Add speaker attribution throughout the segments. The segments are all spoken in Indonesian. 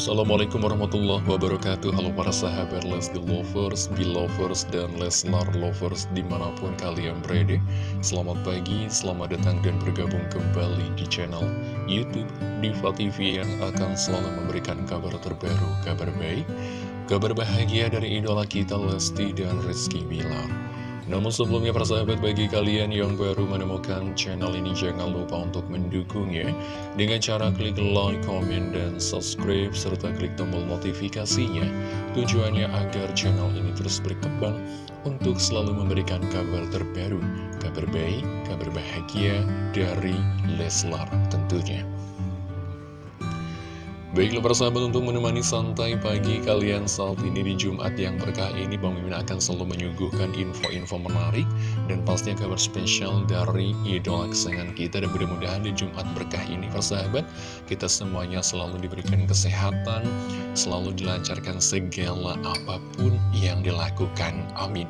Speaker 1: Assalamualaikum warahmatullahi wabarakatuh. Halo para sahabat Lesti Lovers, Belovers, dan Leslar Lovers di mana pun kalian berada. Selamat pagi, selamat datang dan bergabung kembali di channel Youtube Diva TV yang akan selalu memberikan kabar terbaru, kabar baik Kabar bahagia dari idola kita Lesti dan Rizky Bilar namun sebelumnya persahabat bagi kalian yang baru menemukan channel ini jangan lupa untuk mendukungnya dengan cara klik like, comment, dan subscribe serta klik tombol notifikasinya tujuannya agar channel ini terus berkembang untuk selalu memberikan kabar terbaru, kabar baik, kabar bahagia dari Leslar tentunya. Baiklah persahabat untuk menemani santai pagi kalian saat ini di Jumat yang berkah ini Bang Mimin akan selalu menyuguhkan info-info menarik dan pastinya kabar spesial dari idola kesayangan kita dan mudah-mudahan di Jumat berkah ini persahabat kita semuanya selalu diberikan kesehatan selalu dilancarkan segala apa pun yang dilakukan. Amin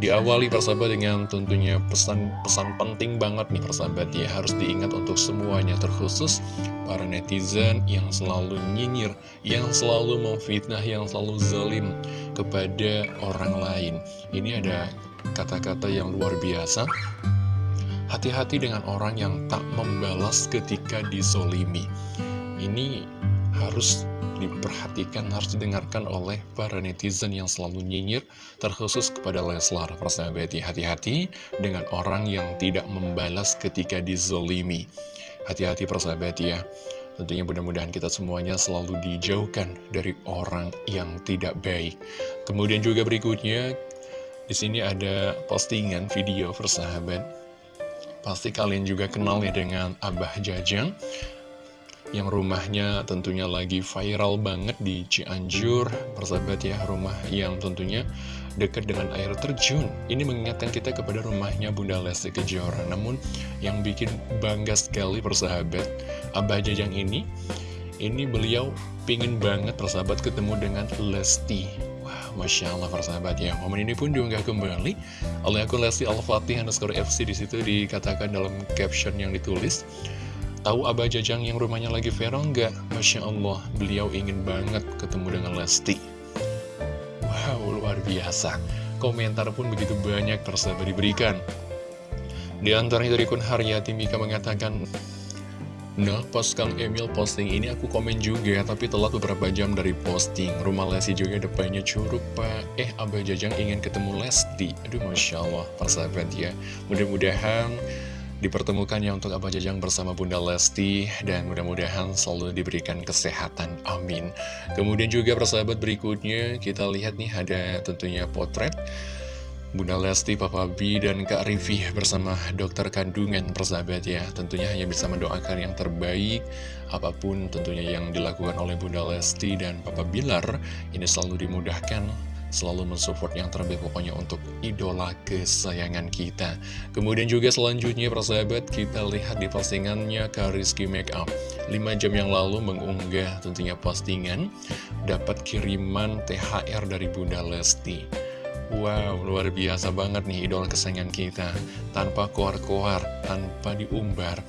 Speaker 1: Diawali persahabat dengan tentunya pesan-pesan penting banget nih persahabat ya. Harus diingat untuk semuanya terkhusus para netizen yang selalu nyinyir Yang selalu memfitnah, yang selalu zalim kepada orang lain. Ini ada kata-kata yang luar biasa. Hati-hati dengan orang yang tak membalas ketika disolimi Ini harus diperhatikan, harus didengarkan oleh para netizen yang selalu nyinyir, terkhusus kepada Leslar. Persahabat, hati-hati dengan orang yang tidak membalas ketika dizolimi. Hati-hati persahabat ya. Tentunya mudah-mudahan kita semuanya selalu dijauhkan dari orang yang tidak baik. Kemudian juga berikutnya, di sini ada postingan video persahabat. Pasti kalian juga kenal ya dengan Abah Jajang yang rumahnya tentunya lagi viral banget di Cianjur. Persahabat ya rumah yang tentunya dekat dengan air terjun. Ini mengingatkan kita kepada rumahnya Bunda Lesti Kejora. Namun yang bikin bangga sekali persahabat Abah Jajang ini ini beliau pingin banget persahabat ketemu dengan Lesti. Wah, Masya Allah persahabat ya. Momen ini pun diunggah kembali oleh akun Lesti Al-Fatih underscore FC Di situ dikatakan dalam caption yang ditulis Tahu Abah Jajang yang rumahnya lagi viral nggak? Masya Allah, beliau ingin banget ketemu dengan Lesti. Wow, luar biasa. Komentar pun begitu banyak tersabar diberikan. Di antaranya dari Kun Haryati Mika mengatakan, Nah, pas Kang Emil posting ini aku komen juga, tapi telat beberapa jam dari posting. Rumah Lesti juga depannya curug, Pak. Eh, Abah Jajang ingin ketemu Lesti. Aduh, Masya Allah, persahabat ya. Mudah-mudahan dipertemukannya untuk Abah Jajang bersama Bunda Lesti dan mudah-mudahan selalu diberikan kesehatan, amin. Kemudian juga persahabat berikutnya kita lihat nih ada tentunya potret Bunda Lesti, Papa B, dan Kak Rivi bersama dokter kandungan persahabat ya. Tentunya hanya bisa mendoakan yang terbaik. Apa pun tentunya yang dilakukan oleh Bunda Lesti dan Papa Bilar Ini selalu dimudahkan selalu mensupport yang terbaik pokoknya untuk idola kesayangan kita. Kemudian juga selanjutnya persahabat kita lihat di postingannya Kariski Makeup 5 jam yang lalu mengunggah tentunya postingan dapat kiriman THR dari Bunda Lesti. Wow, luar biasa banget nih idola kesayangan kita Tanpa koar-koar, tanpa diumbar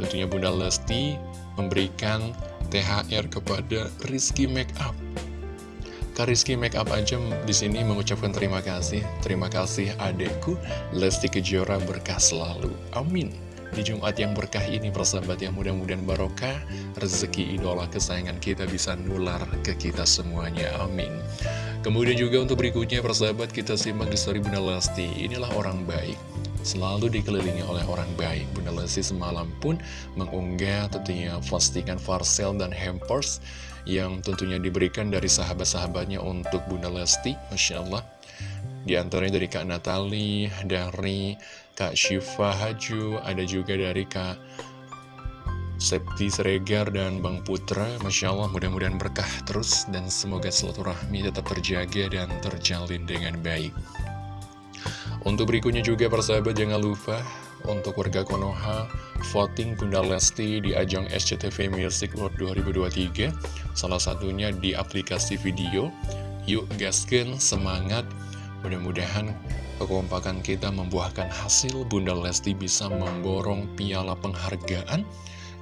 Speaker 1: Tentunya Bunda Lesti memberikan THR kepada Rizky Makeup Kariski Makeup aja di sini mengucapkan terima kasih. Terima kasih adekku Lesti Kejora berkah selalu. Amin. Di Jumat yang berkah ini persahabat yang mudah-mudahan barokah rezeki idola kesayangan kita bisa nular ke kita semuanya. Amin. Kemudian juga untuk berikutnya persahabat kita simak di story Bunda Lesti. Inilah orang baik selalu dikelilingi oleh orang baik. Bunda Lesti semalam pun mengunggah tentunya postingan parcel dan hampers yang tentunya diberikan dari sahabat-sahabatnya untuk Bunda Lesti, Masya Allah. Di antaranya dari Kak Natali, dari Kak Syifa Haju, ada juga dari Kak Septi Seregar dan Bang Putra Masya Allah mudah-mudahan berkah terus dan semoga silaturahmi tetap terjaga dan terjalin dengan baik Untuk berikutnya juga persahabat jangan lupa untuk warga Konoha voting Bunda Lesti di ajang SCTV Music World 2023 salah satunya di aplikasi video. Yuk gasken semangat. Mudah-mudahan kekompakan kita membuahkan hasil. Bunda Lesti bisa memborong piala penghargaan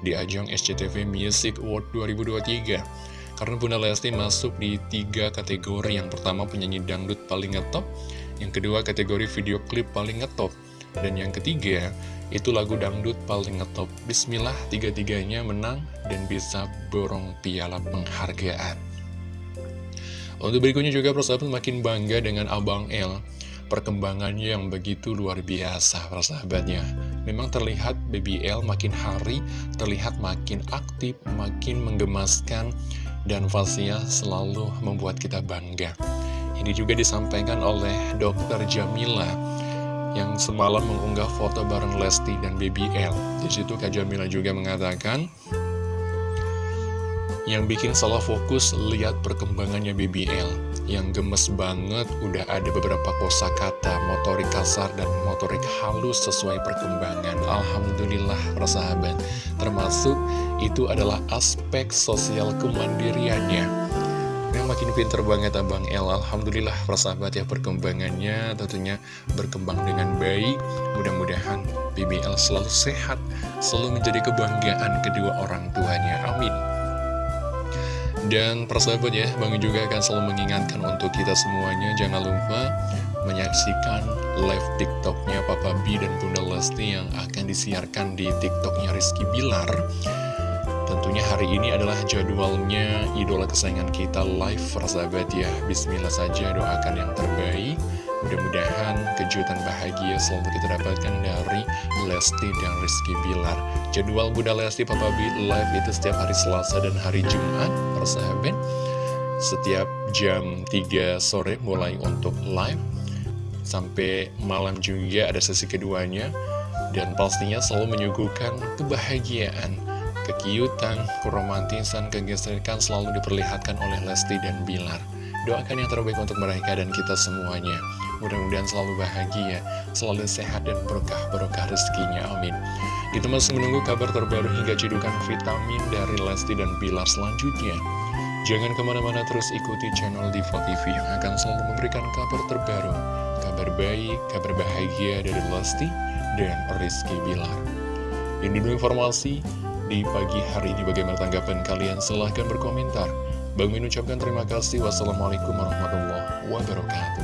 Speaker 1: di ajang SCTV Music World 2023 Karena Bunda Lesti masuk di tiga kategori. Yang pertama penyanyi dangdut paling ngetop Yang kedua kategori video klip paling ngetop. Dan yang ketiga itu lagu dangdut paling ngetop. Bismillah tiga-tiganya menang dan bisa borong piala penghargaan. Untuk berikutnya juga persahabat makin bangga dengan Abang L perkembangannya yang begitu luar biasa persahabatnya Memang terlihat BBL makin hari terlihat makin aktif, makin menggemaskan dan pastinya selalu membuat kita bangga Ini juga disampaikan oleh dokter Jamila yang semalam mengunggah foto bareng Lesti dan BBL Di situ Kak Jamila juga mengatakan yang bikin salah fokus lihat perkembangannya BBL Yang gemes banget udah ada beberapa kata motorik kasar dan motorik halus sesuai perkembangan. Alhamdulillah persahabat Termasuk itu adalah aspek sosial kemandiriannya Yang makin pinter banget Abang El. Alhamdulillah persahabat ya perkembangannya tentunya berkembang dengan baik. Mudah-mudahan BBL selalu sehat Selalu menjadi kebanggaan kedua orang tuanya. Amin. Dan persahabat ya, Bang juga akan selalu mengingatkan untuk kita semuanya Jangan lupa menyaksikan live tiktoknya Papa B dan Bunda Lesti yang akan disiarkan di tiktoknya Rizky Bilar Tentunya hari ini adalah jadwalnya idola kesayangan kita live persahabat ya. Bismillah saja doakan yang terbaik. Mudah-mudahan kejutan bahagia selalu kita dapatkan dari Lesti dan Rizky Bilar. Jadwal Bunda Lesti Papa B live itu setiap hari Selasa dan hari Jumat persahabat Setiap jam 3 sore mulai untuk live. Sampai malam juga ada sesi keduanya. Dan pastinya selalu menyuguhkan kebahagiaan Kekiutan, keromantisan, kegesrekan selalu diperlihatkan oleh Lesti dan Bilar. Doakan yang terbaik untuk mereka dan kita semuanya. Mudah-mudahan selalu bahagia, selalu sehat dan berkah-berkah rezekinya, amin. Kita masih menunggu kabar terbaru hingga cedukan vitamin dari Lesti dan Bilar selanjutnya. Jangan ke mana-mana terus ikuti channel Diva TV yang akan selalu memberikan kabar terbaru Kabar baik, kabar bahagia dari Lesti dan Rizky Bilar. Ini dulu informasi di pagi hari ini bagaimana tanggapan kalian silahkan berkomentar Bang Min ucapkan terima kasih. Wassalamualaikum warahmatullahi wabarakatuh.